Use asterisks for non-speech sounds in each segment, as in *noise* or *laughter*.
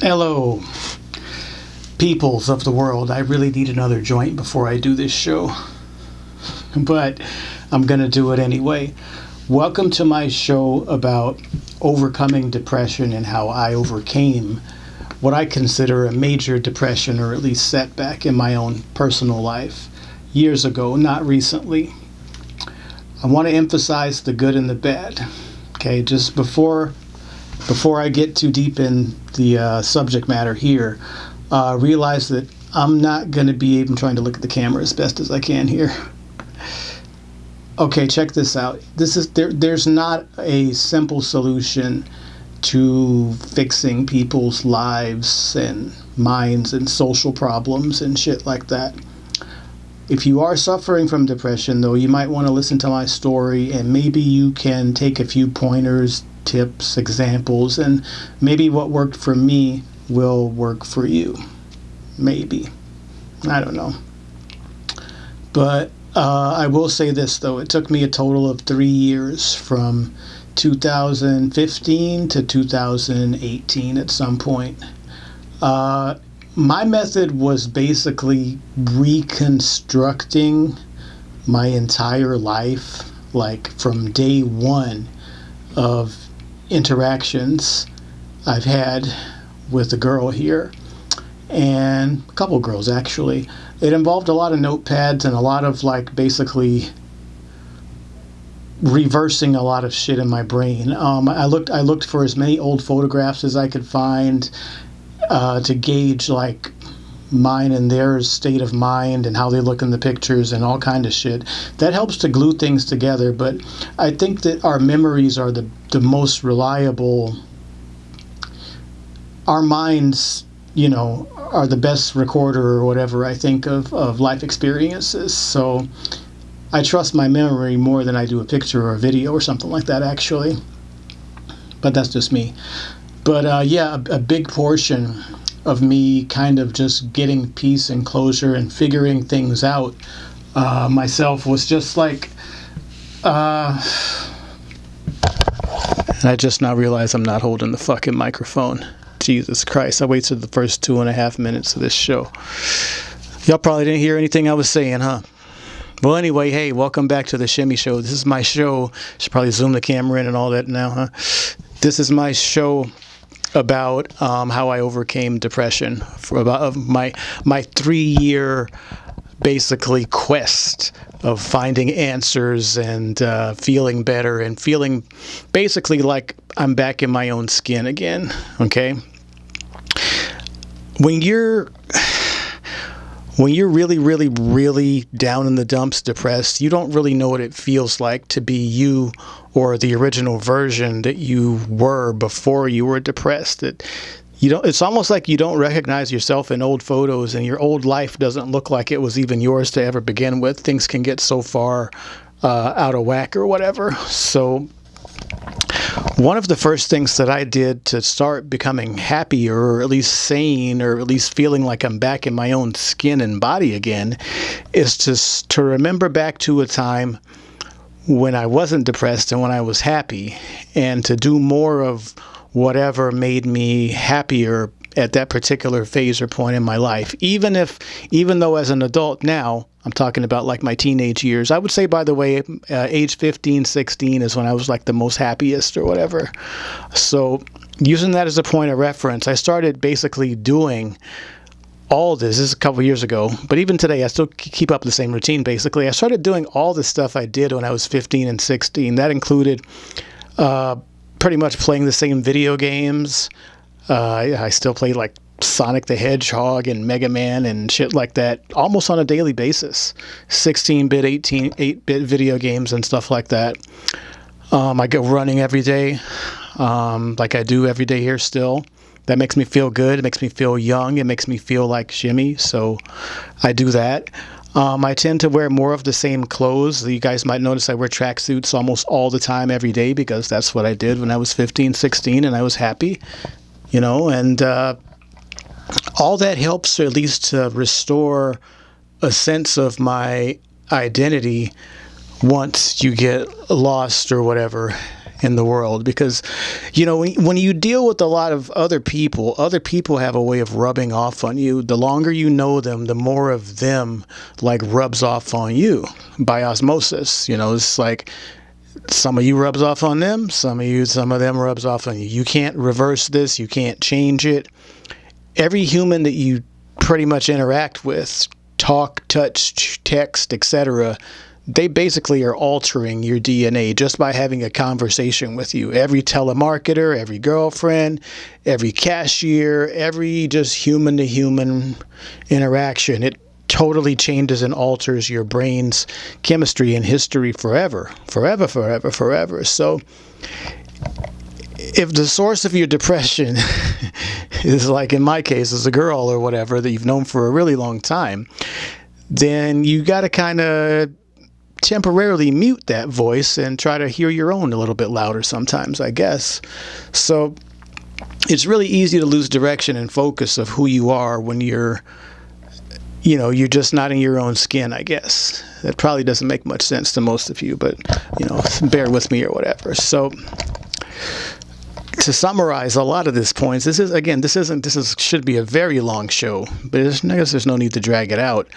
Hello, peoples of the world. I really need another joint before I do this show, but I'm going to do it anyway. Welcome to my show about overcoming depression and how I overcame what I consider a major depression or at least setback in my own personal life years ago, not recently. I want to emphasize the good and the bad. Okay, just before before I get too deep in the uh, subject matter here, uh, realize that I'm not going to be even trying to look at the camera as best as I can here. Okay, check this out. This is there. There's not a simple solution to fixing people's lives and minds and social problems and shit like that. If you are suffering from depression, though, you might want to listen to my story and maybe you can take a few pointers, tips, examples, and maybe what worked for me will work for you. Maybe. I don't know. But uh, I will say this, though. It took me a total of three years from 2015 to 2018 at some point. Uh, my method was basically reconstructing my entire life, like from day one of interactions I've had with a girl here, and a couple girls actually. It involved a lot of notepads and a lot of like basically reversing a lot of shit in my brain. Um, I looked I looked for as many old photographs as I could find uh, to gauge like mine and their state of mind and how they look in the pictures and all kind of shit. That helps to glue things together. But I think that our memories are the the most reliable. Our minds, you know, are the best recorder or whatever I think of of life experiences. So I trust my memory more than I do a picture or a video or something like that, actually. But that's just me. But uh, yeah, a, a, big portion of me kind of just getting peace and closure and figuring things out uh, myself was just like. Uh, I just now realize I'm not holding the fucking microphone. Jesus Christ, I waited the first two and a half minutes of this show. Y'all probably didn't hear anything I was saying, huh? Well, anyway, hey, welcome back to the Shimmy Show. This is my show. Should probably zoom the camera in and all that now, huh? This is my show about um, how I overcame depression for about my my three year basically quest of finding answers and uh, feeling better and feeling basically like I'm back in my own skin again. Okay, when you're when you're really, really, really down in the dumps, depressed, you don't really know what it feels like to be you or the original version that you were before you were depressed. That you don't. It's almost like you don't recognize yourself in old photos, and your old life doesn't look like it was even yours to ever begin with. Things can get so far uh, out of whack or whatever. So one of the first things that I did to start becoming happier, or at least sane, or at least feeling like I'm back in my own skin and body again, is to, to remember back to a time when I wasn't depressed and when I was happy, and to do more of whatever made me happier at that particular phase or point in my life. Even if, even though as an adult now, I'm talking about like my teenage years. I would say, by the way, uh, age 15, 16 is when I was like the most happiest or whatever. So, using that as a point of reference, I started basically doing all this. This is a couple years ago, but even today, I still keep up the same routine basically. I started doing all the stuff I did when I was 15 and 16. That included uh, pretty much playing the same video games. Uh, I still play like Sonic the Hedgehog and Mega Man and shit like that almost on a daily basis. 16 bit, 18, 8 bit video games and stuff like that. Um, I go running every day, um, like I do every day here still. That makes me feel good. It makes me feel young. It makes me feel like Jimmy. So I do that. Um, I tend to wear more of the same clothes. You guys might notice I wear tracksuits almost all the time every day because that's what I did when I was 15, 16, and I was happy, you know, and uh, all that helps at least to restore a sense of my identity once you get lost or whatever in the world. Because you know when, when you deal with a lot of other people other people have a way of rubbing off on you. The longer you know them the more of them like rubs off on you by osmosis you know? It's like some of you rubs off on them some of you some of them rubs off on you. You can't reverse this. You can't change it. Every human that you pretty much interact with talk touch text etc they basically are altering your DNA just by having a conversation with you. Every telemarketer, every girlfriend, every cashier, every just human to human interaction, it totally changes and alters your brain's chemistry and history forever, forever, forever, forever. So, if the source of your depression *laughs* is like in my case as a girl or whatever that you've known for a really long time, then you got to kind of temporarily mute that voice and try to hear your own a little bit louder sometimes, I guess. So it's really easy to lose direction and focus of who you are when you're you know, you're just not in your own skin, I guess. That probably doesn't make much sense to most of you, but you know, *laughs* bear with me or whatever. So to summarize a lot of these points, this is again, this isn't this is should be a very long show, but I guess there's no need to drag it out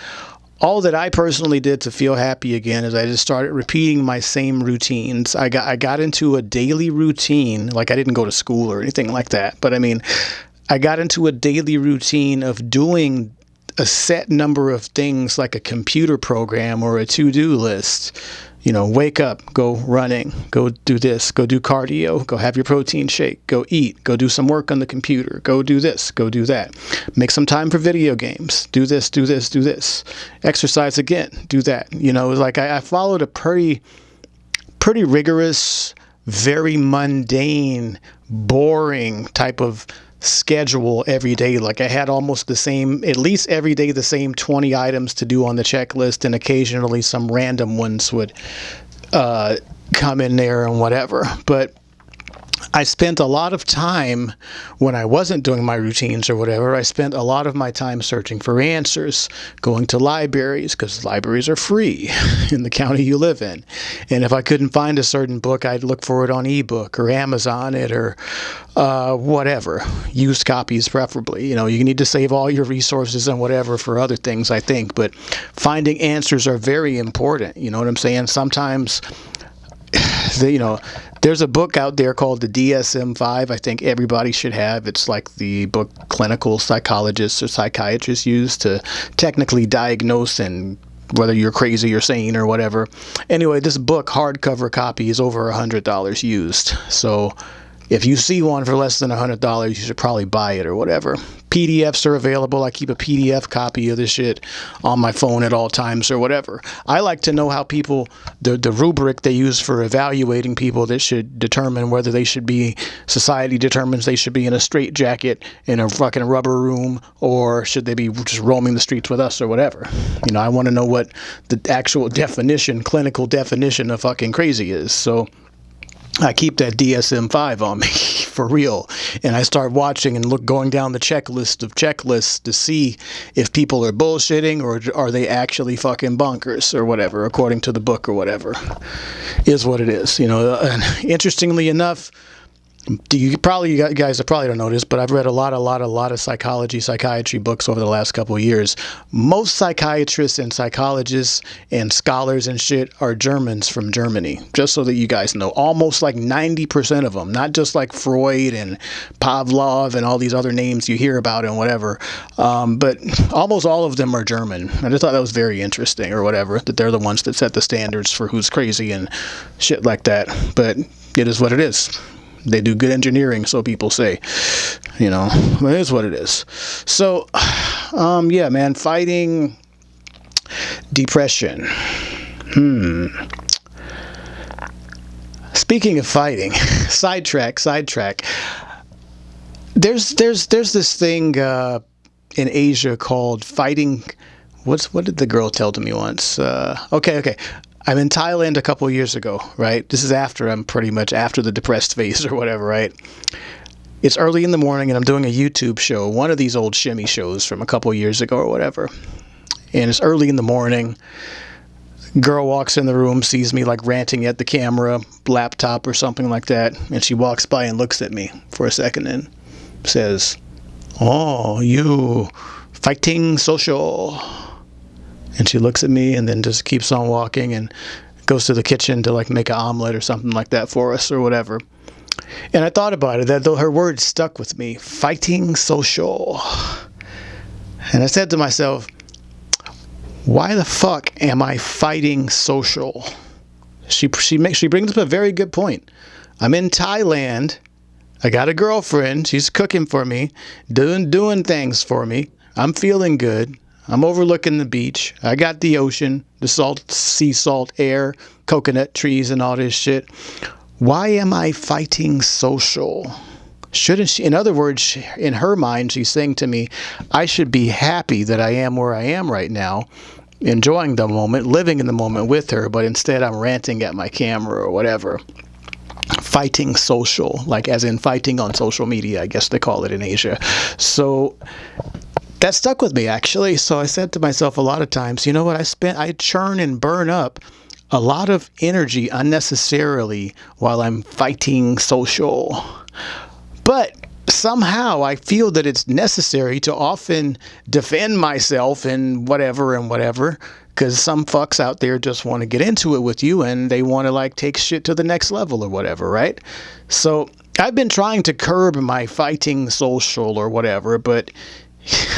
all that I personally did to feel happy again is I just started repeating my same routines. I got I got into a daily routine, like I didn't go to school or anything like that, but I mean, I got into a daily routine of doing a set number of things like a computer program or a to-do list you know, wake up, go running, go do this, go do cardio, go have your protein shake, go eat, go do some work on the computer, go do this, go do that. Make some time for video games. Do this, do this, do this. Exercise again, do that. You know, like I, I followed a pretty, pretty rigorous, very mundane, boring type of schedule every day. Like I had almost the same, at least every day, the same 20 items to do on the checklist, and occasionally some random ones would uh, come in there and whatever. But I spent a lot of time when I wasn't doing my routines or whatever. I spent a lot of my time searching for answers, going to libraries because libraries are free *laughs* in the county you live in. And if I couldn't find a certain book, I'd look for it on ebook or Amazon it or uh, whatever. Used copies, preferably. You know, you need to save all your resources and whatever for other things, I think. But finding answers are very important. You know what I'm saying? Sometimes *sighs* you know, there's a book out there called the DSM-5. I think everybody should have. It's like the book clinical psychologists or psychiatrists use to technically diagnose and whether you're crazy or sane or whatever. Anyway, this book hardcover copy is over a hundred dollars used. So if you see one for less than a hundred dollars, you should probably buy it or whatever. PDFs are available. I keep a PDF copy of this shit on my phone at all times or whatever. I like to know how people, the, the rubric they use for evaluating people that should determine whether they should be, society determines they should be in a straight jacket in a fucking rubber room or should they be just roaming the streets with us or whatever. You know, I want to know what the actual definition, clinical definition of fucking crazy is. So, I keep that DSM-5 on me *laughs* for real, and I start watching and look going down the checklist of checklists to see if people are bullshitting or are they actually fucking bonkers or whatever, according to the book or whatever, is what it is. You know, and interestingly enough, you probably you guys probably don't know this, but I've read a lot, a lot, a lot of psychology, psychiatry books over the last couple of years. Most psychiatrists and psychologists and scholars and shit are Germans from Germany. Just so that you guys know, almost like ninety percent of them, not just like Freud and Pavlov and all these other names you hear about and whatever, um, but almost all of them are German. I just thought that was very interesting or whatever that they're the ones that set the standards for who's crazy and shit like that. But it is what it is. They do good engineering, so people say. You know, it is what it is. So, um, yeah, man, fighting depression. Hmm. Speaking of fighting, *laughs* sidetrack, sidetrack. There's there's there's this thing uh, in Asia called fighting. What's what did the girl tell to me once? Uh, okay, okay. I'm in Thailand a couple years ago, right? This is after I'm pretty much after the depressed *laughs* phase or whatever, right? It's early in the morning and I'm doing a YouTube show, one of these old shimmy shows from a couple years ago or whatever. And it's early in the morning. girl walks in the room, sees me like ranting at the camera, laptop or something like that, and she walks by and looks at me for a second and says, "Oh, you fighting social." And she looks at me and then just keeps on walking and goes to the kitchen to like make an omelet or something like that for us or whatever. And I thought about it that though her words stuck with me, fighting social. And I said to myself, why the fuck am I fighting social? She she makes she brings up a very good point. I'm in Thailand. I got a girlfriend. She's cooking for me, doing doing things for me. I'm feeling good. I'm overlooking the beach. I got the ocean, the salt, sea salt air, coconut trees, and all this shit. Why am I fighting social? Shouldn't she? In other words, in her mind, she's saying to me, I should be happy that I am where I am right now, enjoying the moment, living in the moment with her, but instead I'm ranting at my camera or whatever. Fighting social, like as in fighting on social media, I guess they call it in Asia. So that stuck with me actually. So I said to myself a lot of times, you know what? I spent, I churn and burn up a lot of energy unnecessarily while I'm fighting social. But somehow I feel that it's necessary to often defend myself and whatever and whatever because some fucks out there just want to get into it with you and they want to like take shit to the next level or whatever, right? So I've been trying to curb my fighting social or whatever, but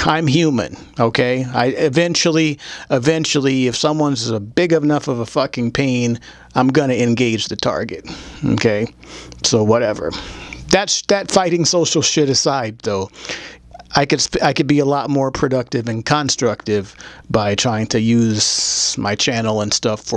I'm human, okay? I eventually, eventually, if someone's a big enough of a fucking pain, I'm gonna engage the target, okay? So whatever. That's that fighting social shit aside, though. I could I could be a lot more productive and constructive by trying to use my channel and stuff for